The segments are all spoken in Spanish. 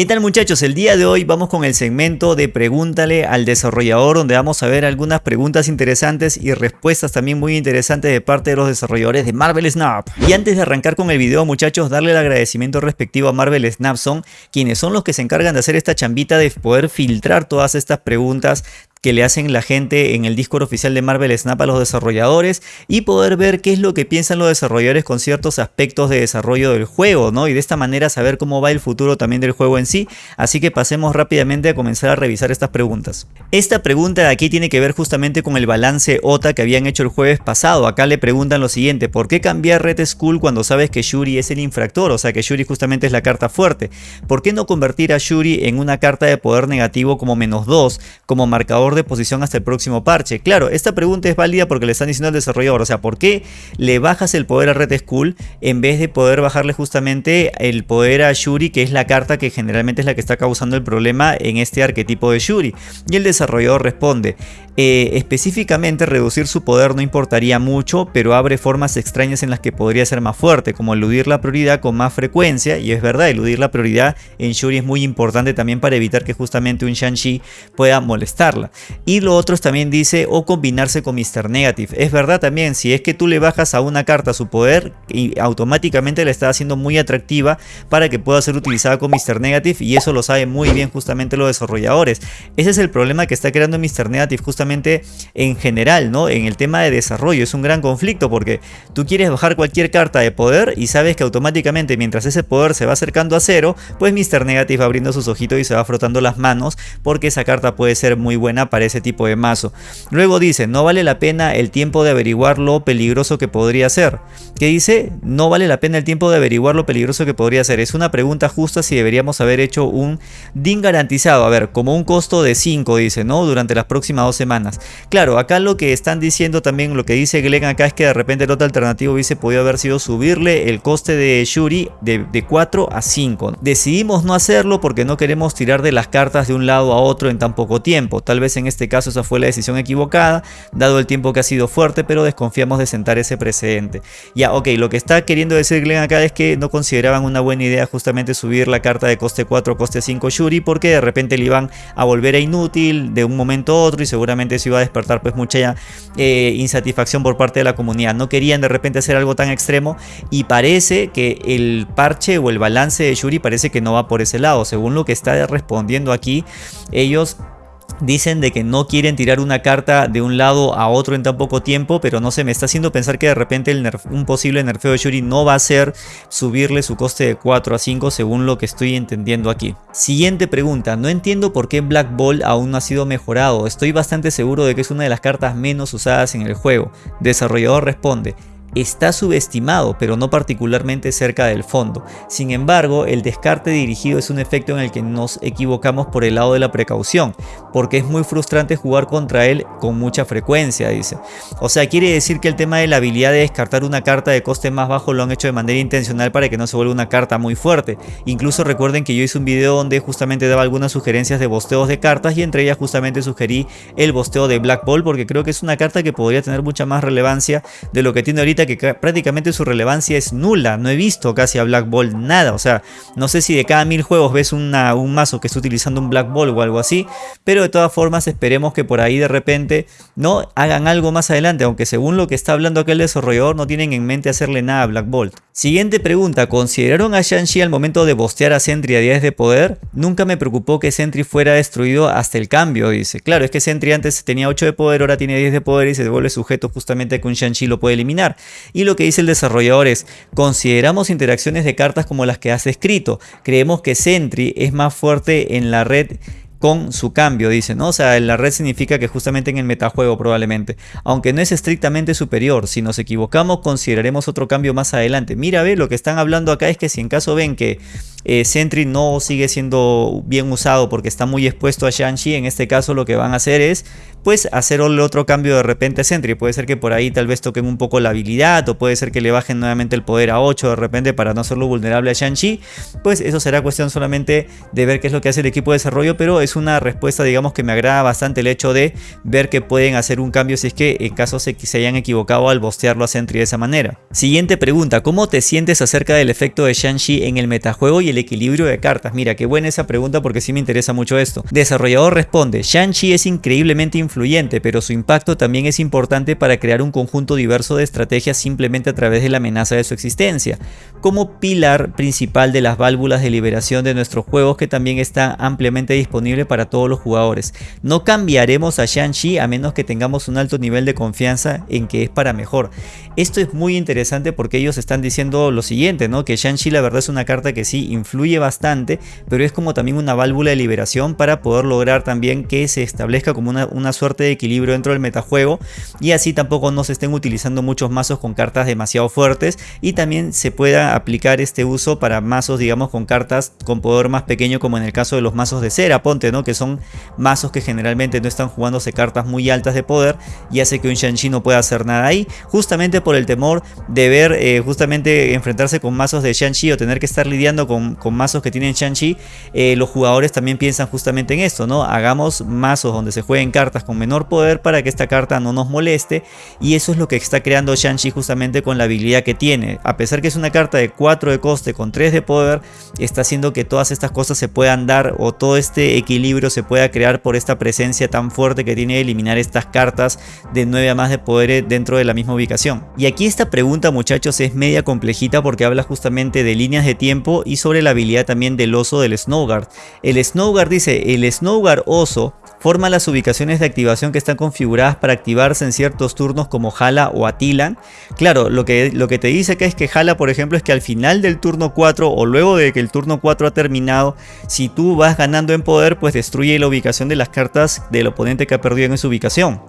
¿Qué tal muchachos? El día de hoy vamos con el segmento de Pregúntale al desarrollador donde vamos a ver algunas preguntas interesantes y respuestas también muy interesantes de parte de los desarrolladores de Marvel Snap. Y antes de arrancar con el video muchachos, darle el agradecimiento respectivo a Marvel Snap son quienes son los que se encargan de hacer esta chambita de poder filtrar todas estas preguntas que le hacen la gente en el Discord oficial de Marvel Snap a los desarrolladores y poder ver qué es lo que piensan los desarrolladores con ciertos aspectos de desarrollo del juego, ¿no? Y de esta manera saber cómo va el futuro también del juego en sí. Así que pasemos rápidamente a comenzar a revisar estas preguntas. Esta pregunta de aquí tiene que ver justamente con el balance OTA que habían hecho el jueves pasado. Acá le preguntan lo siguiente, ¿por qué cambiar Red Skull cuando sabes que Shuri es el infractor? O sea que Shuri justamente es la carta fuerte. ¿Por qué no convertir a Shuri en una carta de poder negativo como menos 2, como marcador de posición hasta el próximo parche. Claro, esta pregunta es válida porque le están diciendo al desarrollador, o sea, ¿por qué le bajas el poder a Red Skull en vez de poder bajarle justamente el poder a Shuri, que es la carta que generalmente es la que está causando el problema en este arquetipo de Shuri? Y el desarrollador responde, eh, específicamente reducir su poder no importaría mucho, pero abre formas extrañas en las que podría ser más fuerte, como eludir la prioridad con más frecuencia, y es verdad, eludir la prioridad en Shuri es muy importante también para evitar que justamente un Shang-Chi pueda molestarla. Y lo otro también dice, o combinarse con Mr. Negative. Es verdad también, si es que tú le bajas a una carta su poder, y automáticamente la está haciendo muy atractiva para que pueda ser utilizada con Mr. Negative, y eso lo saben muy bien justamente los desarrolladores. Ese es el problema que está creando Mr. Negative justamente en general, ¿no? En el tema de desarrollo es un gran conflicto porque tú quieres bajar cualquier carta de poder y sabes que automáticamente mientras ese poder se va acercando a cero, pues Mr. Negative va abriendo sus ojitos y se va frotando las manos porque esa carta puede ser muy buena para ese tipo de mazo. Luego dice, no vale la pena el tiempo de averiguar lo peligroso que podría ser. ¿Qué dice? No vale la pena el tiempo de averiguar lo peligroso que podría ser. Es una pregunta justa si deberíamos haber hecho un DIN garantizado. A ver, como un costo de 5 dice, ¿no? Durante las próximas dos semanas Claro, acá lo que están diciendo también, lo que dice Glenn acá es que de repente el otro alternativo hubiese podido haber sido subirle el coste de Shuri de, de 4 a 5. Decidimos no hacerlo porque no queremos tirar de las cartas de un lado a otro en tan poco tiempo. Tal vez en este caso esa fue la decisión equivocada, dado el tiempo que ha sido fuerte, pero desconfiamos de sentar ese precedente. Ya, ok, lo que está queriendo decir Glenn acá es que no consideraban una buena idea justamente subir la carta de coste 4 a coste 5 Shuri porque de repente le iban a volver a inútil de un momento a otro y seguramente se iba a despertar pues mucha eh, insatisfacción por parte de la comunidad. No querían de repente hacer algo tan extremo y parece que el parche o el balance de Shuri parece que no va por ese lado. Según lo que está respondiendo aquí, ellos Dicen de que no quieren tirar una carta de un lado a otro en tan poco tiempo, pero no se me está haciendo pensar que de repente un posible nerfeo de Shuri no va a ser subirle su coste de 4 a 5 según lo que estoy entendiendo aquí. Siguiente pregunta, no entiendo por qué Black Ball aún no ha sido mejorado, estoy bastante seguro de que es una de las cartas menos usadas en el juego. Desarrollador responde, está subestimado, pero no particularmente cerca del fondo. Sin embargo, el descarte dirigido es un efecto en el que nos equivocamos por el lado de la precaución, porque es muy frustrante jugar contra él con mucha frecuencia, dice. O sea, quiere decir que el tema de la habilidad de descartar una carta de coste más bajo lo han hecho de manera intencional para que no se vuelva una carta muy fuerte. Incluso recuerden que yo hice un video donde justamente daba algunas sugerencias de bosteos de cartas y entre ellas justamente sugerí el bosteo de Black Ball porque creo que es una carta que podría tener mucha más relevancia de lo que tiene ahorita que prácticamente su relevancia es nula. No he visto casi a Black Ball nada. O sea, no sé si de cada mil juegos ves una, un mazo que está utilizando un Black Ball o algo así. Pero de todas formas esperemos que por ahí de repente no hagan algo más adelante. Aunque según lo que está hablando aquel desarrollador no tienen en mente hacerle nada a Black Bolt. Siguiente pregunta. ¿Consideraron a Shang-Chi al momento de bostear a Sentry a 10 de poder? Nunca me preocupó que Sentry fuera destruido hasta el cambio, dice. Claro, es que Sentry antes tenía 8 de poder, ahora tiene 10 de poder y se devuelve sujeto justamente a que un Shang-Chi lo puede eliminar. Y lo que dice el desarrollador es, consideramos interacciones de cartas como las que has escrito. Creemos que Sentry es más fuerte en la red con su cambio, dice, ¿no? O sea, la red significa que justamente en el metajuego probablemente. Aunque no es estrictamente superior, si nos equivocamos consideraremos otro cambio más adelante. Mira, ve, lo que están hablando acá es que si en caso ven que eh, Sentry no sigue siendo bien usado porque está muy expuesto a Shang-Chi, en este caso lo que van a hacer es pues hacer otro cambio de repente a Sentry. Puede ser que por ahí tal vez toquen un poco la habilidad o puede ser que le bajen nuevamente el poder a 8 de repente para no hacerlo vulnerable a Shang-Chi. Pues eso será cuestión solamente de ver qué es lo que hace el equipo de desarrollo, pero es una respuesta digamos que me agrada bastante el hecho de ver que pueden hacer un cambio si es que en caso se, se hayan equivocado al bostearlo a Sentry de esa manera. Siguiente pregunta, ¿cómo te sientes acerca del efecto de Shang-Chi en el metajuego y el equilibrio de cartas? Mira, qué buena esa pregunta porque sí me interesa mucho esto. Desarrollador responde, Shang-Chi es increíblemente influyente, pero su impacto también es importante para crear un conjunto diverso de estrategias simplemente a través de la amenaza de su existencia, como pilar principal de las válvulas de liberación de nuestros juegos que también está ampliamente disponible para todos los jugadores. No cambiaremos a Shang-Chi a menos que tengamos un alto nivel de confianza en que es para mejor. Esto es muy interesante porque ellos están diciendo lo siguiente, ¿no? que Shang-Chi la verdad es una carta que sí influye bastante, pero es como también una válvula de liberación para poder lograr también que se establezca como una, una suerte de equilibrio dentro del metajuego y así tampoco no se estén utilizando muchos mazos con cartas demasiado fuertes y también se pueda aplicar este uso para mazos digamos con cartas con poder más pequeño como en el caso de los mazos de cera, ponte, ¿no? Que son mazos que generalmente no están jugándose cartas muy altas de poder y hace que un Shang-Chi no pueda hacer nada ahí, justamente por el temor de ver, eh, justamente enfrentarse con mazos de Shang-Chi o tener que estar lidiando con, con mazos que tienen Shang-Chi, eh, los jugadores también piensan justamente en esto, ¿no? Hagamos mazos donde se jueguen cartas menor poder para que esta carta no nos moleste y eso es lo que está creando Shang-Chi justamente con la habilidad que tiene. A pesar que es una carta de 4 de coste con 3 de poder, está haciendo que todas estas cosas se puedan dar o todo este equilibrio se pueda crear por esta presencia tan fuerte que tiene de eliminar estas cartas de 9 a más de poder dentro de la misma ubicación. Y aquí esta pregunta muchachos es media complejita porque habla justamente de líneas de tiempo y sobre la habilidad también del oso del Snowguard. El Snowguard dice, el Snowguard oso forma las ubicaciones de activación que están configuradas para activarse en ciertos turnos como Hala o Atilan. Claro, lo que, lo que te dice que es que Hala, por ejemplo, es que al final del turno 4 o luego de que el turno 4 ha terminado, si tú vas ganando en poder, pues destruye la ubicación de las cartas del oponente que ha perdido en esa ubicación.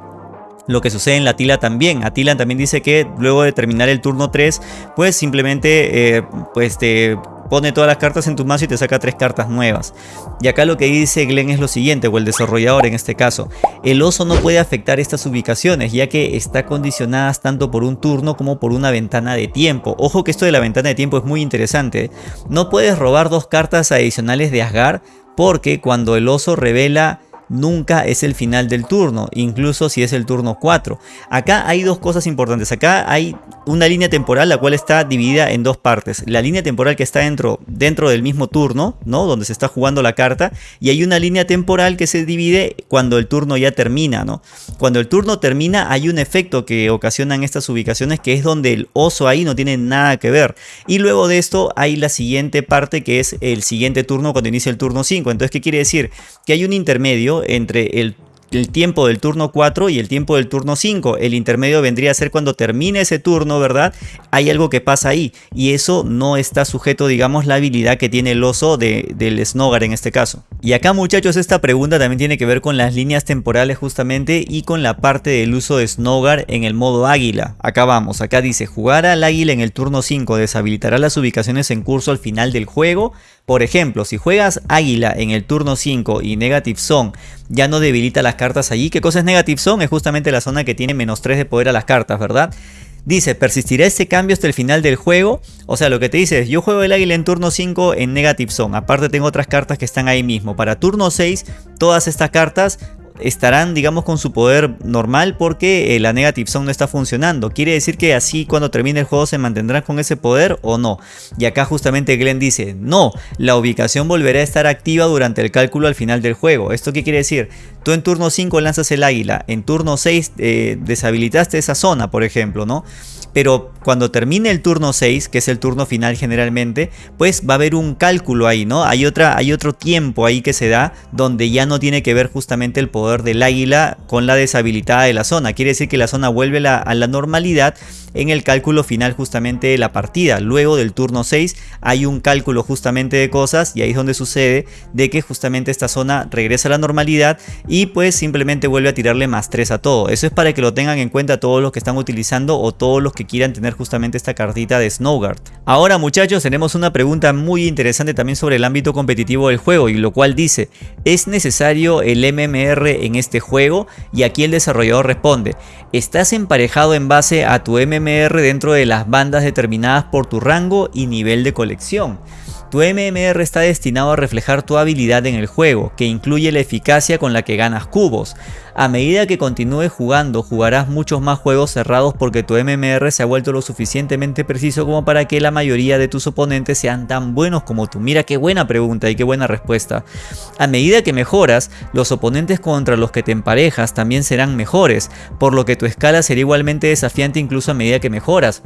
Lo que sucede en la Tila también. Atila también dice que luego de terminar el turno 3, pues simplemente eh, pues te pone todas las cartas en tu mazo y te saca tres cartas nuevas. Y acá lo que dice Glenn es lo siguiente, o el desarrollador en este caso. El oso no puede afectar estas ubicaciones, ya que está condicionadas tanto por un turno como por una ventana de tiempo. Ojo que esto de la ventana de tiempo es muy interesante. No puedes robar dos cartas adicionales de Asgard, porque cuando el oso revela nunca es el final del turno, incluso si es el turno 4. Acá hay dos cosas importantes. Acá hay una línea temporal la cual está dividida en dos partes. La línea temporal que está dentro, dentro del mismo turno, ¿no? Donde se está jugando la carta. Y hay una línea temporal que se divide cuando el turno ya termina, ¿no? Cuando el turno termina hay un efecto que ocasionan estas ubicaciones que es donde el oso ahí no tiene nada que ver. Y luego de esto hay la siguiente parte que es el siguiente turno cuando inicia el turno 5. Entonces, ¿qué quiere decir? Que hay un intermedio entre el el tiempo del turno 4 y el tiempo del turno 5. El intermedio vendría a ser cuando termine ese turno, ¿verdad? Hay algo que pasa ahí y eso no está sujeto, digamos, la habilidad que tiene el oso de, del Snogar en este caso. Y acá muchachos esta pregunta también tiene que ver con las líneas temporales justamente y con la parte del uso de Snogar en el modo águila. Acá vamos, acá dice jugar al águila en el turno 5 deshabilitará las ubicaciones en curso al final del juego. Por ejemplo, si juegas águila en el turno 5 y Negative Zone ya no debilita las cartas allí. ¿Qué cosa es Negative Zone? Es justamente la zona que tiene menos 3 de poder a las cartas, ¿verdad? Dice, persistirá este cambio hasta el final del juego. O sea, lo que te dice es, yo juego el águila en turno 5 en Negative Zone. Aparte tengo otras cartas que están ahí mismo. Para turno 6, todas estas cartas estarán digamos con su poder normal porque eh, la Negative Zone no está funcionando. Quiere decir que así cuando termine el juego se mantendrán con ese poder o no. Y acá justamente Glenn dice, no, la ubicación volverá a estar activa durante el cálculo al final del juego. ¿Esto qué quiere decir? Tú en turno 5 lanzas el águila, en turno 6 eh, deshabilitaste esa zona, por ejemplo, ¿no? Pero cuando termine el turno 6, que es el turno final generalmente, pues va a haber un cálculo ahí, ¿no? Hay, otra, hay otro tiempo ahí que se da donde ya no tiene que ver justamente el poder del águila con la deshabilitada de la zona. Quiere decir que la zona vuelve a la normalidad en el cálculo final justamente de la partida. Luego del turno 6 hay un cálculo justamente de cosas y ahí es donde sucede de que justamente esta zona regresa a la normalidad y pues simplemente vuelve a tirarle más 3 a todo. Eso es para que lo tengan en cuenta todos los que están utilizando o todos los que quieran tener justamente esta cartita de Snowguard. Ahora muchachos tenemos una pregunta muy interesante también sobre el ámbito competitivo del juego y lo cual dice ¿Es necesario el MMR en este juego? Y aquí el desarrollador responde ¿Estás emparejado en base a tu MMR dentro de las bandas determinadas por tu rango y nivel de colección? Tu MMR está destinado a reflejar tu habilidad en el juego, que incluye la eficacia con la que ganas cubos. A medida que continúes jugando, jugarás muchos más juegos cerrados porque tu MMR se ha vuelto lo suficientemente preciso como para que la mayoría de tus oponentes sean tan buenos como tú. Mira qué buena pregunta y qué buena respuesta. A medida que mejoras, los oponentes contra los que te emparejas también serán mejores, por lo que tu escala será igualmente desafiante incluso a medida que mejoras.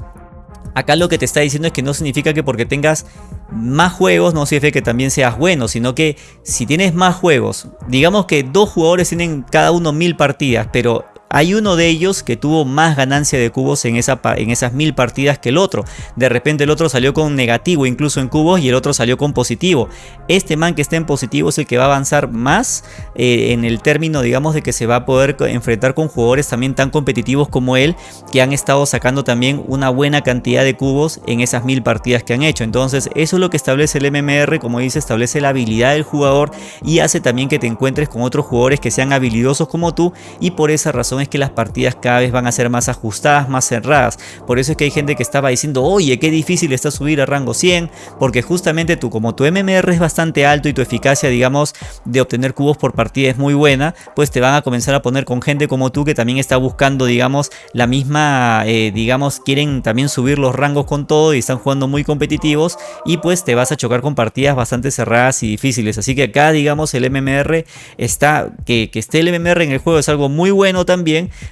Acá lo que te está diciendo es que no significa que porque tengas más juegos no significa que también seas bueno, sino que si tienes más juegos, digamos que dos jugadores tienen cada uno mil partidas, pero hay uno de ellos que tuvo más ganancia de cubos en, esa, en esas mil partidas que el otro. De repente el otro salió con negativo incluso en cubos y el otro salió con positivo. Este man que está en positivo es el que va a avanzar más eh, en el término digamos de que se va a poder enfrentar con jugadores también tan competitivos como él que han estado sacando también una buena cantidad de cubos en esas mil partidas que han hecho. Entonces eso es lo que establece el MMR, como dice, establece la habilidad del jugador y hace también que te encuentres con otros jugadores que sean habilidosos como tú y por esa razón que las partidas cada vez van a ser más ajustadas, más cerradas. Por eso es que hay gente que estaba diciendo, oye, qué difícil está subir a rango 100, porque justamente tú, como tu MMR es bastante alto y tu eficacia, digamos, de obtener cubos por partida es muy buena, pues te van a comenzar a poner con gente como tú que también está buscando, digamos, la misma, eh, digamos, quieren también subir los rangos con todo y están jugando muy competitivos y pues te vas a chocar con partidas bastante cerradas y difíciles. Así que acá, digamos, el MMR está, que esté el MMR en el juego es algo muy bueno también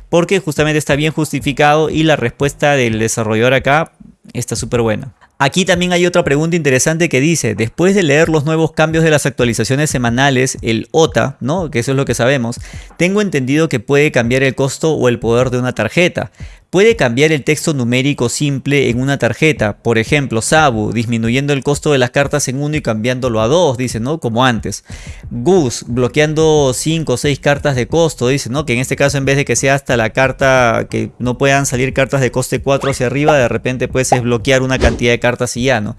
porque justamente está bien justificado y la respuesta del desarrollador acá está súper buena. Aquí también hay otra pregunta interesante que dice, después de leer los nuevos cambios de las actualizaciones semanales, el OTA, ¿no? que eso es lo que sabemos, tengo entendido que puede cambiar el costo o el poder de una tarjeta, Puede cambiar el texto numérico simple en una tarjeta, por ejemplo, Sabu, disminuyendo el costo de las cartas en 1 y cambiándolo a 2, dice, ¿no? Como antes. Gus, bloqueando 5 o 6 cartas de costo, dice, ¿no? Que en este caso en vez de que sea hasta la carta, que no puedan salir cartas de coste 4 hacia arriba, de repente puedes bloquear una cantidad de cartas y ya, ¿no?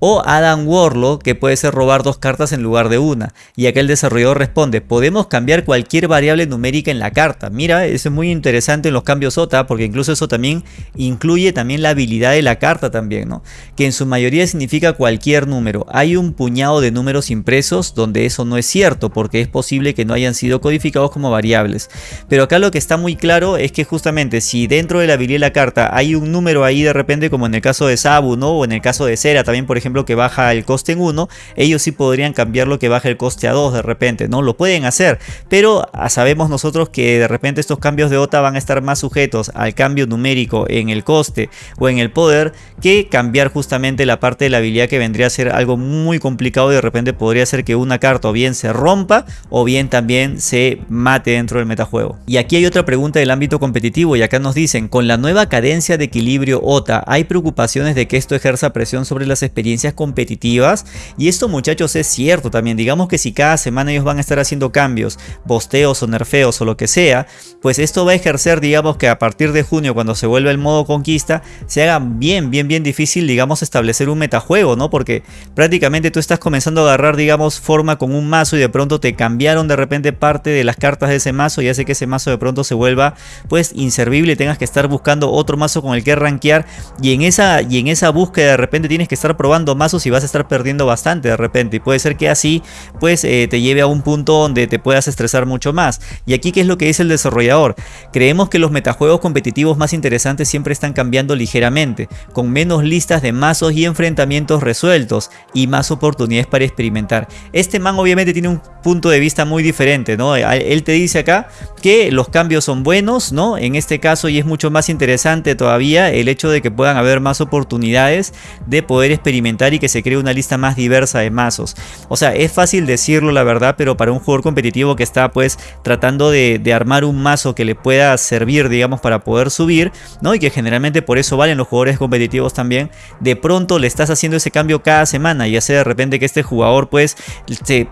O Adam Warlock que puede ser robar dos cartas en lugar de una. Y aquel desarrollador responde, podemos cambiar cualquier variable numérica en la carta. Mira, eso es muy interesante en los cambios OTA porque incluso eso también incluye también la habilidad de la carta también, ¿no? Que en su mayoría significa cualquier número. Hay un puñado de números impresos donde eso no es cierto porque es posible que no hayan sido codificados como variables. Pero acá lo que está muy claro es que justamente si dentro de la habilidad de la carta hay un número ahí de repente como en el caso de Sabu, ¿no? O en el caso de Cera también por ejemplo que baja el coste en 1, ellos sí podrían cambiarlo que baje el coste a 2 de repente, ¿no? Lo pueden hacer, pero ah, sabemos nosotros que de repente estos cambios de OTA van a estar más sujetos al cambio numérico en el coste o en el poder que cambiar justamente la parte de la habilidad que vendría a ser algo muy complicado de repente podría ser que una carta o bien se rompa o bien también se mate dentro del metajuego. Y aquí hay otra pregunta del ámbito competitivo y acá nos dicen, con la nueva cadencia de equilibrio OTA, ¿hay preocupaciones de que esto ejerza presión sobre las experiencias competitivas. Y esto muchachos es cierto también, digamos que si cada semana ellos van a estar haciendo cambios, bosteos o nerfeos o lo que sea, pues esto va a ejercer digamos que a partir de junio cuando se vuelva el modo conquista se haga bien bien bien difícil digamos establecer un metajuego, ¿no? Porque prácticamente tú estás comenzando a agarrar digamos forma con un mazo y de pronto te cambiaron de repente parte de las cartas de ese mazo y hace que ese mazo de pronto se vuelva pues inservible y tengas que estar buscando otro mazo con el que rankear. Y en esa, y en esa búsqueda de repente tienes que estar probando mazos y vas a estar perdiendo bastante de repente. Y puede ser que así pues eh, te lleve a un punto donde te puedas estresar mucho más. Y aquí qué es lo que dice el desarrollador. Creemos que los metajuegos competitivos más interesantes siempre están cambiando ligeramente, con menos listas de mazos y enfrentamientos resueltos y más oportunidades para experimentar. Este man obviamente tiene un punto de vista muy diferente, ¿no? Él te dice acá que los cambios son buenos, ¿no? En este caso y es mucho más interesante todavía el hecho de que puedan haber más oportunidades de poder experimentar y que se cree una lista más diversa de mazos. O sea, es fácil decirlo la verdad, pero para un jugador competitivo que está pues tratando de, armar un mazo que le pueda servir, digamos, para poder subir, ¿no? Y que generalmente por eso valen los jugadores competitivos también, de pronto le estás haciendo ese cambio cada semana y hace de repente que este jugador pues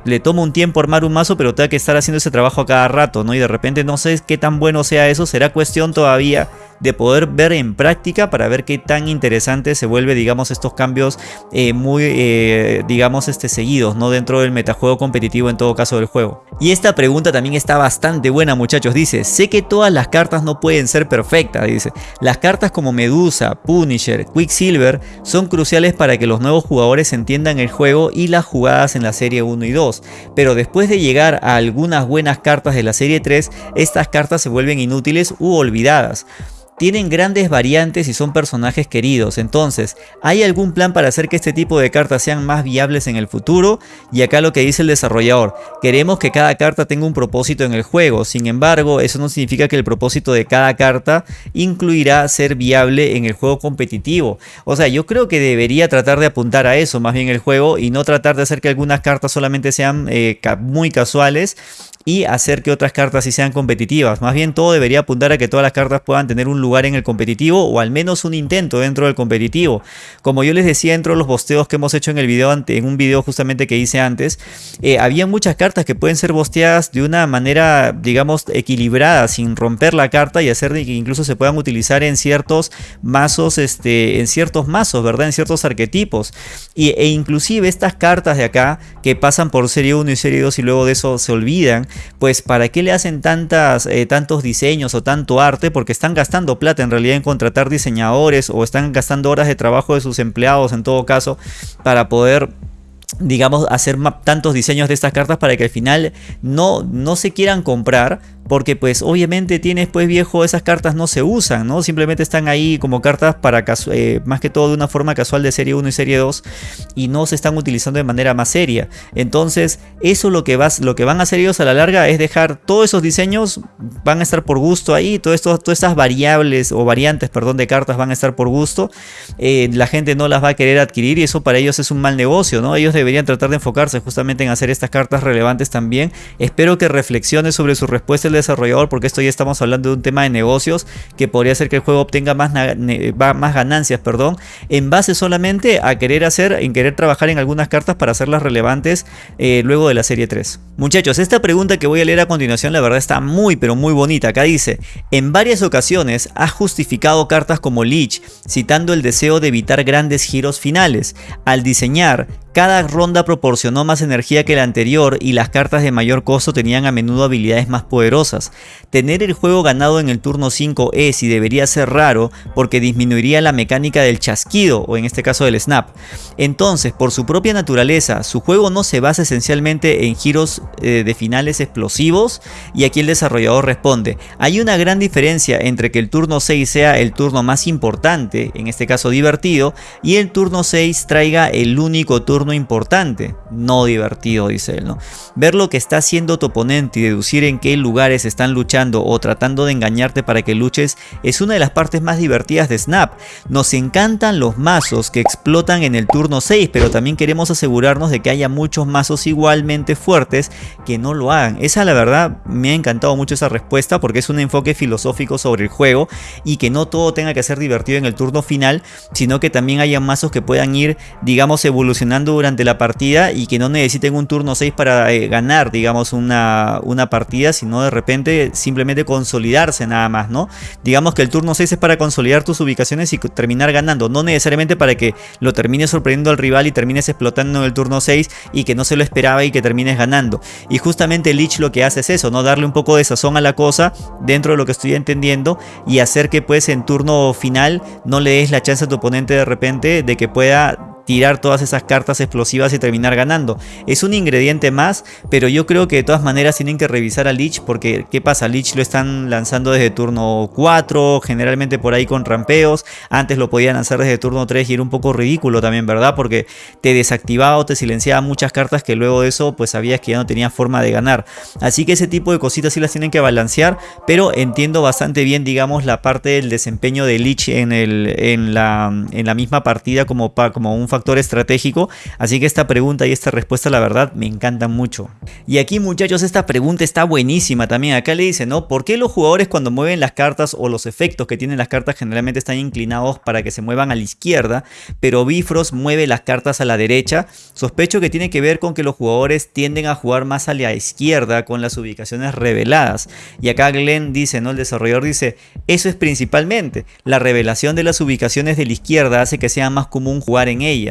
le toma un tiempo armar un mazo, pero tenga que estar haciendo ese trabajo a cada rato, ¿no? Y de repente no sé qué tan bueno sea eso, será cuestión todavía de poder ver en práctica para ver qué tan interesante se vuelve digamos estos cambios eh, muy eh, digamos este seguidos no dentro del metajuego competitivo en todo caso del juego. Y esta pregunta también está bastante buena muchachos, dice, sé que todas las cartas no pueden ser perfectas, dice, las cartas como Medusa, Punisher, Quicksilver son cruciales para que los nuevos jugadores entiendan el juego y las jugadas en la serie 1 y 2, pero después de llegar a algunas buenas cartas de la serie 3, estas cartas se vuelven inútiles u olvidadas tienen grandes variantes y son personajes queridos. Entonces, ¿hay algún plan para hacer que este tipo de cartas sean más viables en el futuro? Y acá lo que dice el desarrollador, queremos que cada carta tenga un propósito en el juego. Sin embargo, eso no significa que el propósito de cada carta incluirá ser viable en el juego competitivo. O sea, yo creo que debería tratar de apuntar a eso más bien el juego y no tratar de hacer que algunas cartas solamente sean eh, muy casuales y hacer que otras cartas sí sean competitivas. Más bien todo debería apuntar a que todas las cartas puedan tener un lugar en el competitivo o al menos un intento dentro del competitivo. Como yo les decía dentro de los bosteos que hemos hecho en el video en un video justamente que hice antes, eh, había muchas cartas que pueden ser bosteadas de una manera digamos equilibrada sin romper la carta y hacer que incluso se puedan utilizar en ciertos mazos, este, en ciertos mazos, ¿verdad? En ciertos arquetipos. Y, e inclusive estas cartas de acá que pasan por serie 1 y serie 2 y luego de eso se olvidan, pues ¿para qué le hacen tantas, eh, tantos diseños o tanto arte? Porque están gastando plata en realidad en contratar diseñadores o están gastando horas de trabajo de sus empleados en todo caso para poder digamos, hacer tantos diseños de estas cartas para que al final no, no se quieran comprar porque pues obviamente tienes pues viejo esas cartas no se usan, ¿no? Simplemente están ahí como cartas para eh, más que todo de una forma casual de serie 1 y serie 2 y no se están utilizando de manera más seria. Entonces eso lo que, vas, lo que van a hacer ellos a la larga es dejar todos esos diseños van a estar por gusto ahí, todo esto, todas estas variables o variantes, perdón, de cartas van a estar por gusto. Eh, la gente no las va a querer adquirir y eso para ellos es un mal negocio, ¿no? Ellos deberían tratar de enfocarse justamente en hacer estas cartas relevantes también. Espero que reflexione sobre su respuesta desarrollador porque esto ya estamos hablando de un tema de negocios que podría hacer que el juego obtenga más, ganancias perdón, en base solamente a querer hacer, en querer trabajar en algunas cartas para hacerlas relevantes eh, luego de la serie 3. Muchachos, esta pregunta que voy a leer a continuación la verdad está muy pero muy bonita. Acá dice, en varias ocasiones has justificado cartas como Leech, citando el deseo de evitar grandes giros finales. Al diseñar cada ronda proporcionó más energía que la anterior y las cartas de mayor costo tenían a menudo habilidades más poderosas. Tener el juego ganado en el turno 5 es y debería ser raro porque disminuiría la mecánica del chasquido o en este caso del snap. Entonces, por su propia naturaleza, su juego no se basa esencialmente en giros eh, de finales explosivos y aquí el desarrollador responde, hay una gran diferencia entre que el turno 6 sea el turno más importante, en este caso divertido, y el turno 6 traiga el único turno importante, no divertido, dice él, ¿no? Ver lo que está haciendo tu oponente y deducir en qué lugares están luchando o tratando de engañarte para que luches es una de las partes más divertidas de Snap. Nos encantan los mazos que explotan en el turno 6, pero también queremos asegurarnos de que haya muchos mazos igualmente fuertes que no lo hagan. Esa la verdad me ha encantado mucho esa respuesta porque es un enfoque filosófico sobre el juego y que no todo tenga que ser divertido en el turno final, sino que también haya mazos que puedan ir, digamos, evolucionando durante la partida y que no necesiten un turno 6 para eh, ganar, digamos, una, una partida, sino de repente simplemente consolidarse nada más, ¿no? Digamos que el turno 6 es para consolidar tus ubicaciones y terminar ganando, no necesariamente para que lo termines sorprendiendo al rival y termines explotando en el turno 6 y que no se lo esperaba y que termines ganando. Y justamente Lich lo que hace es eso, ¿no? Darle un poco de sazón a la cosa dentro de lo que estoy entendiendo y hacer que pues en turno final no le des la chance a tu oponente de repente de que pueda tirar todas esas cartas explosivas y terminar ganando. Es un ingrediente más, pero yo creo que de todas maneras tienen que revisar a Lich porque ¿qué pasa? Lich lo están lanzando desde turno 4, generalmente por ahí con rampeos. Antes lo podían lanzar desde turno 3 y era un poco ridículo también, ¿verdad? Porque te desactivaba o te silenciaba muchas cartas que luego de eso pues sabías que ya no tenía forma de ganar. Así que ese tipo de cositas sí las tienen que balancear, pero entiendo bastante bien digamos la parte del desempeño de Lich en, el, en, la, en la misma partida como, como un factor estratégico. Así que esta pregunta y esta respuesta la verdad me encantan mucho. Y aquí muchachos esta pregunta está buenísima también. Acá le dice, ¿no? ¿Por qué los jugadores cuando mueven las cartas o los efectos que tienen las cartas generalmente están inclinados para que se muevan a la izquierda? Pero Bifrost mueve las cartas a la derecha. Sospecho que tiene que ver con que los jugadores tienden a jugar más a la izquierda con las ubicaciones reveladas. Y acá Glenn dice, ¿no? El desarrollador dice, eso es principalmente. La revelación de las ubicaciones de la izquierda hace que sea más común jugar en ella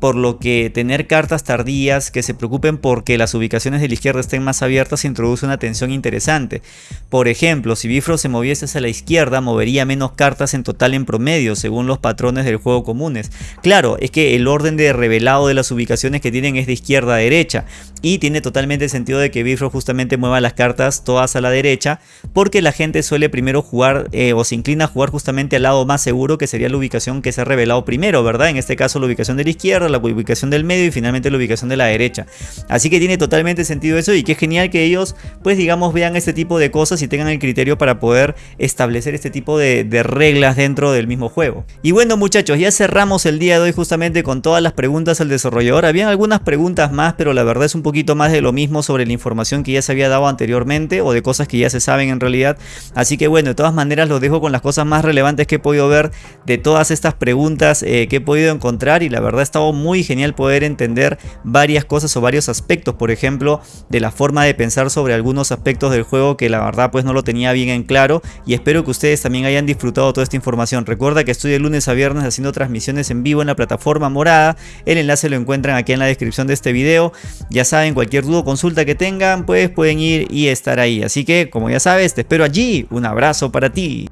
por lo que tener cartas tardías que se preocupen porque las ubicaciones de la izquierda estén más abiertas introduce una tensión interesante. Por ejemplo, si Bifrost se moviese hacia la izquierda, movería menos cartas en total en promedio, según los patrones del juego comunes. Claro, es que el orden de revelado de las ubicaciones que tienen es de izquierda a derecha, y tiene totalmente sentido de que Bifrost justamente mueva las cartas todas a la derecha, porque la gente suele primero jugar eh, o se inclina a jugar justamente al lado más seguro, que sería la ubicación que se ha revelado primero, ¿verdad? En este caso la ubicación de la izquierda, la ubicación del medio y finalmente la ubicación de la derecha. Así que tiene totalmente sentido eso y que es genial que ellos, pues digamos, vean este tipo de cosas y tengan el criterio para poder establecer este tipo de, de reglas dentro del mismo juego. Y bueno muchachos, ya cerramos el día de hoy justamente con todas las preguntas al desarrollador. Habían algunas preguntas más, pero la verdad es un poquito más de lo mismo sobre la información que ya se había dado anteriormente o de cosas que ya se saben en realidad. Así que bueno, de todas maneras los dejo con las cosas más relevantes que he podido ver de todas estas preguntas eh, que he podido encontrar y la verdad ha estado muy genial poder entender varias cosas o varios aspectos, por ejemplo, de la forma de pensar sobre algunos aspectos del juego que la verdad pues no lo tenía bien en claro y espero que ustedes también hayan disfrutado toda esta información. Recuerda que estoy de lunes a viernes haciendo transmisiones en vivo en la plataforma morada, el enlace lo encuentran aquí en la descripción de este video. Ya saben, cualquier duda o consulta que tengan, pues pueden ir y estar ahí. Así que, como ya sabes, te espero allí. Un abrazo para ti.